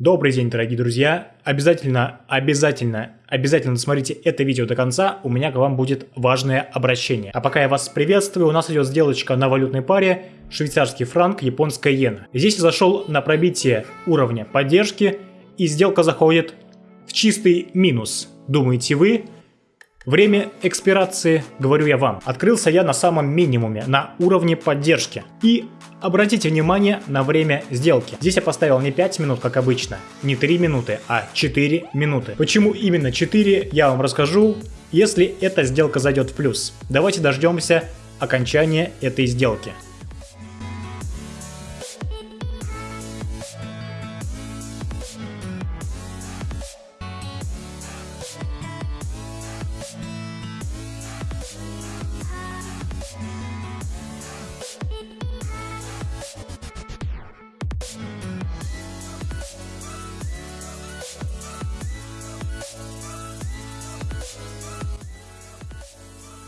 Добрый день, дорогие друзья! Обязательно, обязательно, обязательно досмотрите это видео до конца, у меня к вам будет важное обращение. А пока я вас приветствую, у нас идет сделочка на валютной паре швейцарский франк, японская иена. Здесь я зашел на пробитие уровня поддержки, и сделка заходит в чистый минус. Думаете вы? Время экспирации, говорю я вам, открылся я на самом минимуме, на уровне поддержки. И обратите внимание на время сделки. Здесь я поставил не 5 минут, как обычно, не 3 минуты, а 4 минуты. Почему именно 4, я вам расскажу, если эта сделка зайдет в плюс. Давайте дождемся окончания этой сделки.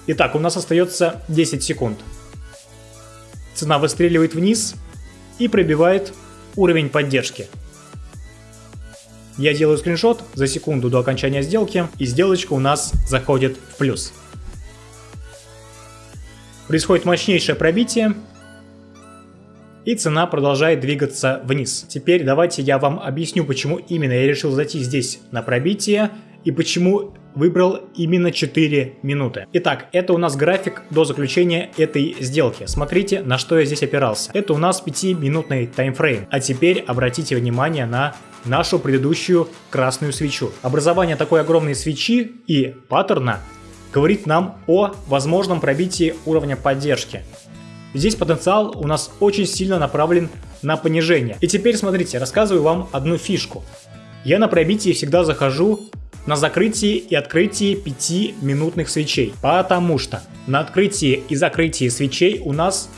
Итак, у нас остается 10 секунд. Цена выстреливает вниз и пробивает уровень поддержки. Я делаю скриншот за секунду до окончания сделки, и сделочка у нас заходит в плюс. Происходит мощнейшее пробитие, и цена продолжает двигаться вниз. Теперь давайте я вам объясню, почему именно я решил зайти здесь на пробитие, и почему выбрал именно 4 минуты. Итак, это у нас график до заключения этой сделки. Смотрите, на что я здесь опирался. Это у нас 5-минутный таймфрейм. А теперь обратите внимание на нашу предыдущую красную свечу. Образование такой огромной свечи и паттерна говорит нам о возможном пробитии уровня поддержки. Здесь потенциал у нас очень сильно направлен на понижение. И теперь смотрите, рассказываю вам одну фишку. Я на пробитии всегда захожу на закрытии и открытии 5-минутных свечей, потому что на открытии и закрытии свечей у нас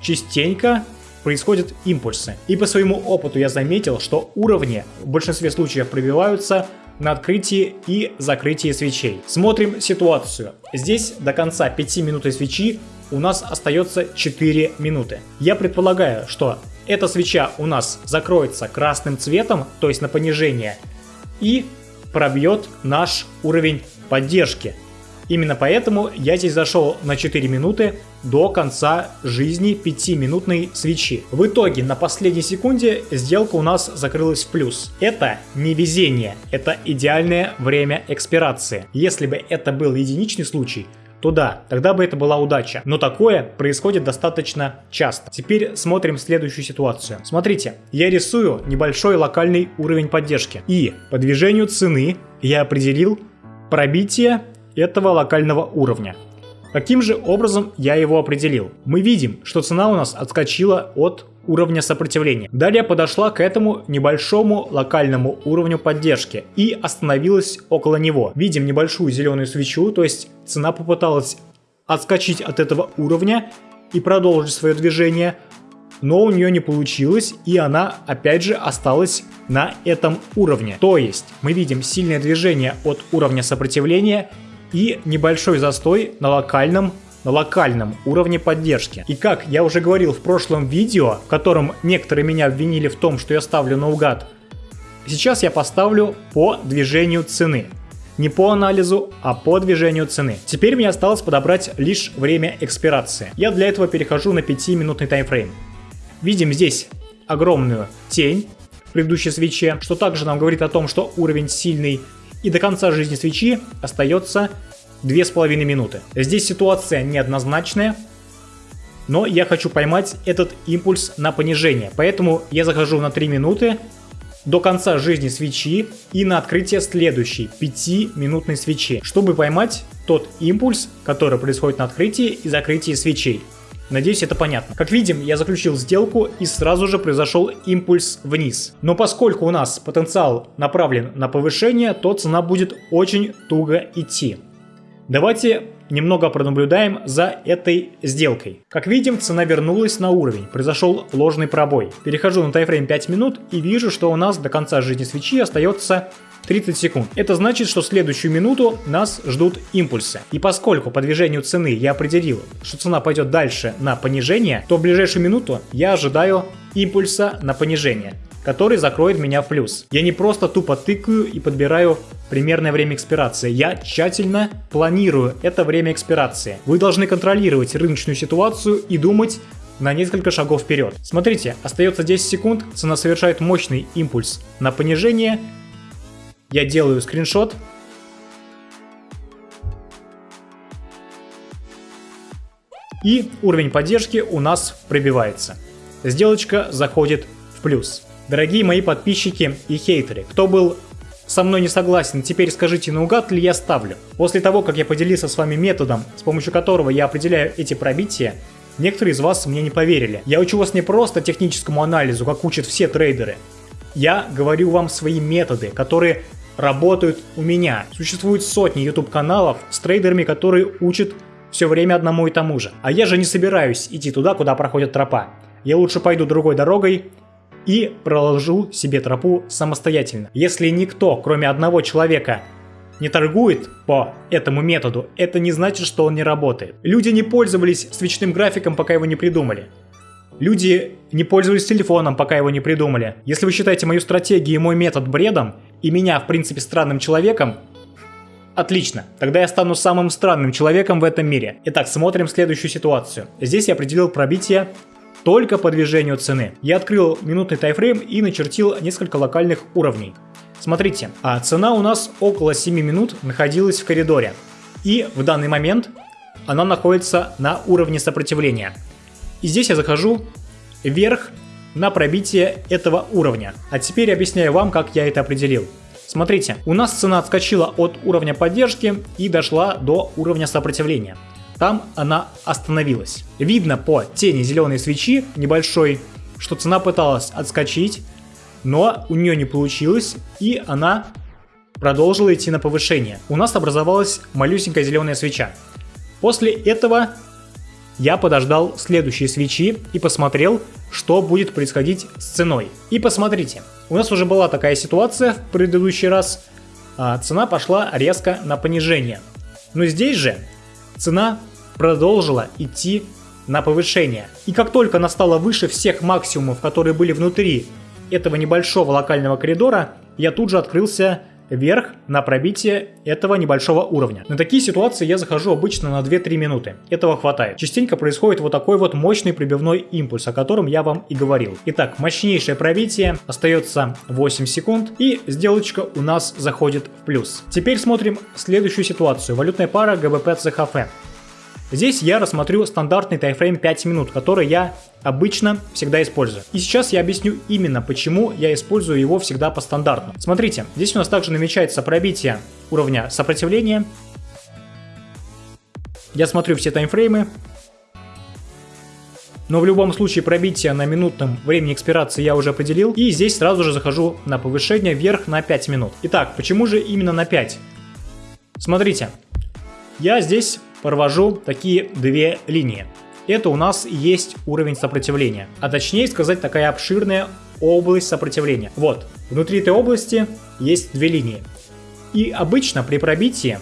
частенько происходят импульсы. И по своему опыту я заметил, что уровни в большинстве случаев пробиваются на открытии и закрытии свечей. Смотрим ситуацию. Здесь до конца 5 минуты свечи у нас остается 4 минуты. Я предполагаю, что эта свеча у нас закроется красным цветом, то есть на понижение, и пробьет наш уровень поддержки. Именно поэтому я здесь зашел на 4 минуты до конца жизни 5-минутной свечи. В итоге на последней секунде сделка у нас закрылась в плюс. Это не везение, это идеальное время экспирации. Если бы это был единичный случай, то да, тогда бы это была удача. Но такое происходит достаточно часто. Теперь смотрим следующую ситуацию. Смотрите, я рисую небольшой локальный уровень поддержки. И по движению цены я определил пробитие этого локального уровня. Каким же образом я его определил? Мы видим, что цена у нас отскочила от уровня сопротивления. Далее подошла к этому небольшому локальному уровню поддержки и остановилась около него. Видим небольшую зеленую свечу, то есть цена попыталась отскочить от этого уровня и продолжить свое движение, но у нее не получилось, и она опять же осталась на этом уровне. То есть мы видим сильное движение от уровня сопротивления и небольшой застой на локальном на локальном уровне поддержки. И как я уже говорил в прошлом видео, в котором некоторые меня обвинили в том, что я ставлю наугад, сейчас я поставлю по движению цены. Не по анализу, а по движению цены. Теперь мне осталось подобрать лишь время экспирации. Я для этого перехожу на 5-минутный таймфрейм. Видим здесь огромную тень в предыдущей свече, что также нам говорит о том, что уровень сильный. И до конца жизни свечи остается 2,5 минуты. Здесь ситуация неоднозначная, но я хочу поймать этот импульс на понижение, поэтому я захожу на 3 минуты до конца жизни свечи и на открытие следующей 5-минутной свечи, чтобы поймать тот импульс, который происходит на открытии и закрытии свечей. Надеюсь, это понятно. Как видим, я заключил сделку и сразу же произошел импульс вниз. Но поскольку у нас потенциал направлен на повышение, то цена будет очень туго идти. Давайте немного пронаблюдаем за этой сделкой. Как видим, цена вернулась на уровень, произошел ложный пробой. Перехожу на тайфрейм 5 минут и вижу, что у нас до конца жизни свечи остается 30 секунд. Это значит, что следующую минуту нас ждут импульсы. И поскольку по движению цены я определил, что цена пойдет дальше на понижение, то в ближайшую минуту я ожидаю импульса на понижение. который закроет меня в плюс. Я не просто тупо тыкаю и подбираю примерное время экспирации. Я тщательно планирую это время экспирации. Вы должны контролировать рыночную ситуацию и думать на несколько шагов вперед. Смотрите, остается 10 секунд, цена совершает мощный импульс на понижение. Я делаю скриншот. И уровень поддержки у нас пробивается. Сделочка заходит в плюс. Дорогие мои подписчики и хейтеры, кто был со мной не согласен, теперь скажите, наугад ли я ставлю? После того, как я поделился с вами методом, с помощью которого я определяю эти пробития, некоторые из вас мне не поверили. Я учу вас не просто техническому анализу, как учат все трейдеры. Я говорю вам свои методы, которые работают у меня. Существуют сотни YouTube каналов с трейдерами, которые учат все время одному и тому же. А я же не собираюсь идти туда, куда проходит тропа. Я лучше пойду другой дорогой и проложу себе тропу самостоятельно. Если никто, кроме одного человека, не торгует по этому методу, это не значит, что он не работает. Люди не пользовались свечным графиком, пока его не придумали. Люди не пользовались телефоном, пока его не придумали. Если вы считаете мою стратегию и мой метод бредом, и меня, в принципе, странным человеком, Отлично, тогда я стану самым странным человеком в этом мире. Итак, смотрим следующую ситуацию. Здесь я определил пробитие только по движению цены. Я открыл минутный тайфрейм и начертил несколько локальных уровней. Смотрите, а цена у нас около 7 минут находилась в коридоре. И в данный момент она находится на уровне сопротивления. И здесь я захожу вверх на пробитие этого уровня. А теперь объясняю вам, как я это определил. Смотрите, у нас цена отскочила от уровня поддержки и дошла до уровня сопротивления там она остановилась. Видно по тени зеленой свечи небольшой, что цена пыталась отскочить, но у нее не получилось, и она продолжила идти на повышение. У нас образовалась малюсенькая зеленая свеча. После этого я подождал следующие свечи и посмотрел, что будет происходить с ценой. И посмотрите, у нас уже была такая ситуация в предыдущий раз, а цена пошла резко на понижение. Но здесь же цена продолжила идти на повышение. И как только она стала выше всех максимумов, которые были внутри этого небольшого локального коридора, я тут же открылся вверх на пробитие этого небольшого уровня. На такие ситуации я захожу обычно на 2-3 минуты. Этого хватает. Частенько происходит вот такой вот мощный прибивной импульс, о котором я вам и говорил. Итак, мощнейшее пробитие, остается 8 секунд и сделочка у нас заходит в плюс. Теперь смотрим следующую ситуацию. Валютная пара ЦХФ. Здесь я рассмотрю стандартный тайфрейм 5 минут, который я обычно всегда использую. И сейчас я объясню именно, почему я использую его всегда по стандарту. Смотрите, здесь у нас также намечается пробитие уровня сопротивления. Я смотрю все таймфреймы. Но в любом случае пробитие на минутном времени экспирации я уже определил. И здесь сразу же захожу на повышение вверх на 5 минут. Итак, почему же именно на 5? Смотрите, я здесь провожу такие две линии. Это у нас есть уровень сопротивления, а точнее сказать такая обширная область сопротивления. Вот, внутри этой области есть две линии. И обычно при пробитии,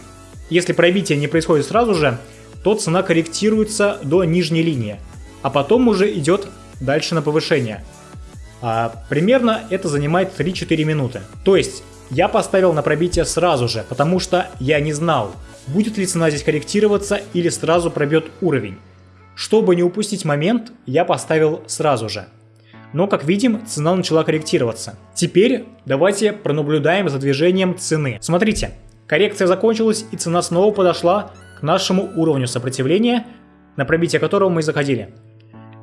если пробитие не происходит сразу же, то цена корректируется до нижней линии, а потом уже идет дальше на повышение. А, примерно это занимает 3-4 минуты. То есть я поставил на пробитие сразу же, потому что я не знал, будет ли цена здесь корректироваться или сразу пробьет уровень. Чтобы не упустить момент, я поставил сразу же. Но, как видим, цена начала корректироваться. Теперь давайте пронаблюдаем за движением цены. Смотрите, коррекция закончилась и цена снова подошла к нашему уровню сопротивления, на пробитие которого мы заходили.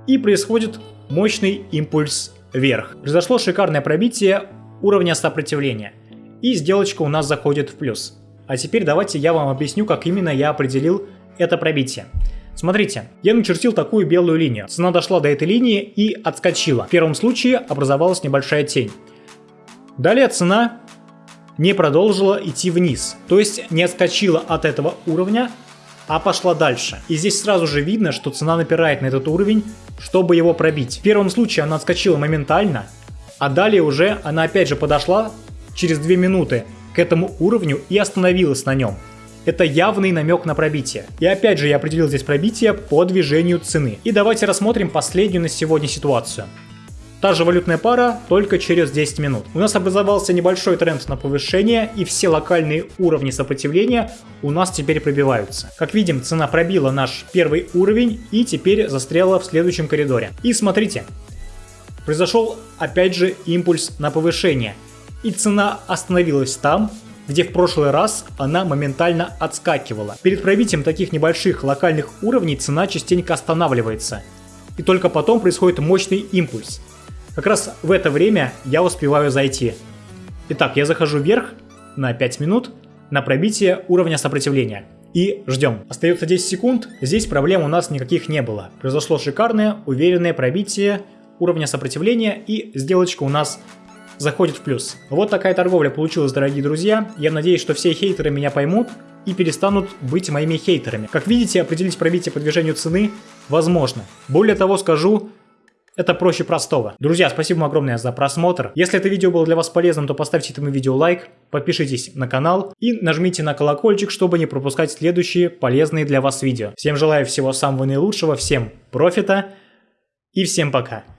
И происходит мощный импульс вверх. Произошло шикарное пробитие уровня сопротивления. И сделочка у нас заходит в плюс. А теперь давайте я вам объясню, как именно я определил это пробитие. Смотрите, я начертил такую белую линию. Цена дошла до этой линии и отскочила. В первом случае образовалась небольшая тень. Далее цена не продолжила идти вниз, то есть не отскочила от этого уровня, а пошла дальше. И здесь сразу же видно, что цена напирает на этот уровень, чтобы его пробить. В первом случае она отскочила моментально, а далее уже она опять же подошла через 2 минуты к этому уровню и остановилась на нем. Это явный намек на пробитие. И опять же я определил здесь пробитие по движению цены. И давайте рассмотрим последнюю на сегодня ситуацию. Та же валютная пара, только через 10 минут. У нас образовался небольшой тренд на повышение, и все локальные уровни сопротивления у нас теперь пробиваются. Как видим, цена пробила наш первый уровень и теперь застряла в следующем коридоре. И смотрите, произошел опять же импульс на повышение. И цена остановилась там, где в прошлый раз она моментально отскакивала. Перед пробитием таких небольших локальных уровней цена частенько останавливается. И только потом происходит мощный импульс. Как раз в это время я успеваю зайти. Итак, я захожу вверх на 5 минут на пробитие уровня сопротивления. И ждем. Остается 10 секунд, здесь проблем у нас никаких не было. Произошло шикарное, уверенное пробитие уровня сопротивления и сделочка у нас заходит в плюс. Вот такая торговля получилась, дорогие друзья. Я надеюсь, что все хейтеры меня поймут и перестанут быть моими хейтерами. Как видите, определить пробитие по движению цены возможно. Более того скажу, это проще простого. Друзья, спасибо вам огромное за просмотр. Если это видео было для вас полезным, то поставьте этому видео лайк, подпишитесь на канал и нажмите на колокольчик, чтобы не пропускать следующие полезные для вас видео. Всем желаю всего самого наилучшего, всем профита и всем пока.